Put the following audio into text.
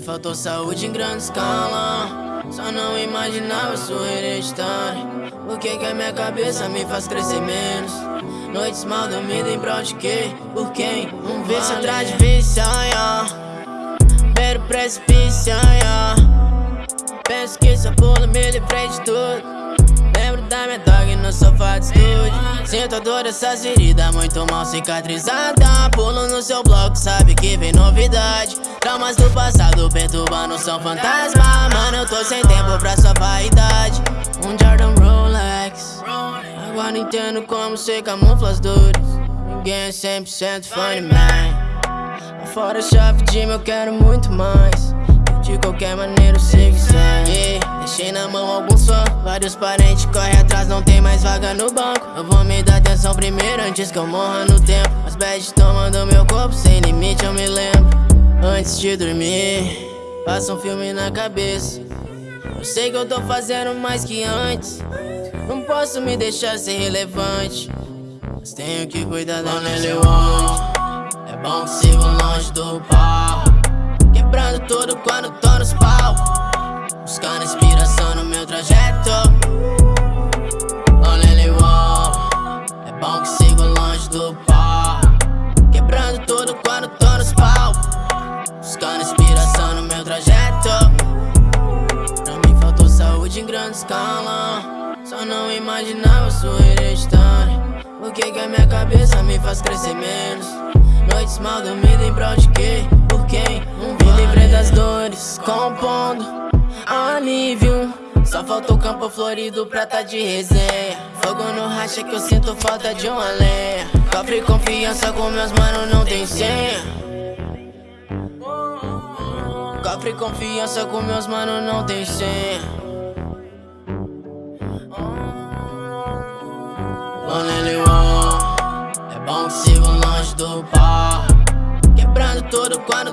faltou saúde em grande escala Só não imaginava sua hereditária O que que a minha cabeça me faz crescer menos Noites mal dormidas em prol de quê? Por quem? Um vício atrás de vício, yeah. Beiro precipício, yeah. Penso que só pulo me livrei de tudo Lembro da minha dog no sofá de estúdio Sinto a dor dessas feridas muito mal cicatrizada. Pulo no seu bloco, sabe que vem novidade. Traumas do passado perturbando são fantasma. Mano, eu tô sem tempo pra sua vaidade. Um Jordan Rolex. Agora entendo como você camufla as dores Ninguém é 100% funny man. Fora chave de mim eu quero muito mais. De qualquer maneira eu sei que yeah. Deixei na mão algum Vários parentes correm atrás, não tem mais vaga no banco. Eu vou me dar atenção primeiro antes que eu morra no tempo. As bads tomando meu corpo sem limite eu me lembro. Antes de dormir, passa um filme na cabeça. Eu sei que eu tô fazendo mais que antes. Não posso me deixar ser relevante. Mas tenho que cuidar da minha saúde. É bom que sigo longe do pau. Quebrando tudo quando tô nos pau. Buscando inspiração no meu trajeto quando tô nos pau. Buscando inspiração no meu trajeto. Pra mim faltou saúde em grande escala. Só não imaginava sua hereditária O que que a minha cabeça me faz crescer menos? Noites mal dormidas em prol de quê? Por quem? Um me livrei das dores, compondo alívio Só faltou campo florido pra tá de resenha Fogo no racha que eu sinto falta de uma lenha. Cofre confiança com meus manos não tem senha. Cofre confiança com meus manos não tem senha. Lonely One. É bom que sigo longe do pau Quebrando tudo quando